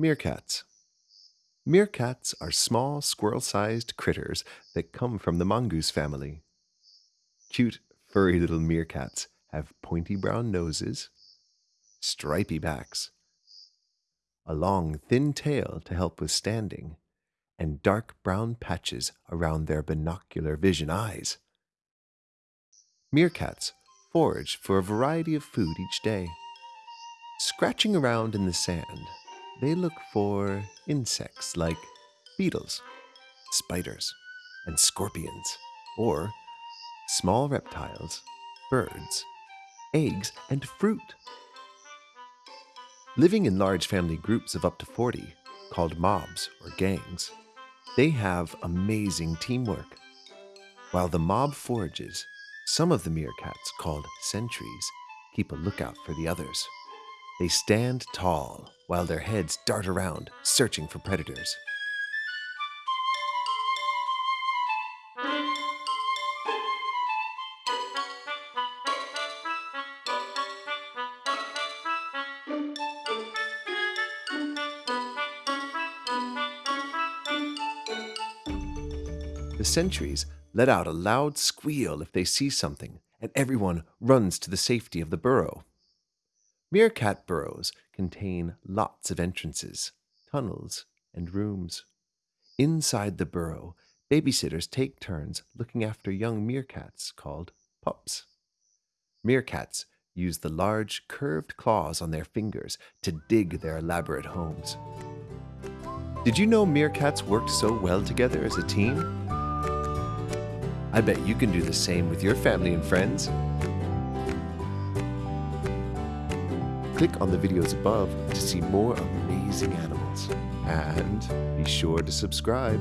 Meerkats. Meerkats are small squirrel sized critters that come from the mongoose family. Cute, furry little meerkats have pointy brown noses, stripy backs, a long, thin tail to help with standing, and dark brown patches around their binocular vision eyes. Meerkats forage for a variety of food each day. Scratching around in the sand, they look for insects like beetles, spiders, and scorpions, or small reptiles, birds, eggs, and fruit. Living in large family groups of up to 40, called mobs or gangs, they have amazing teamwork. While the mob forages, some of the meerkats, called sentries, keep a lookout for the others. They stand tall while their heads dart around, searching for predators. The sentries let out a loud squeal if they see something, and everyone runs to the safety of the burrow. Meerkat burrows contain lots of entrances, tunnels, and rooms. Inside the burrow, babysitters take turns looking after young meerkats called pups. Meerkats use the large curved claws on their fingers to dig their elaborate homes. Did you know meerkats work so well together as a team? I bet you can do the same with your family and friends. Click on the videos above to see more amazing animals. And be sure to subscribe.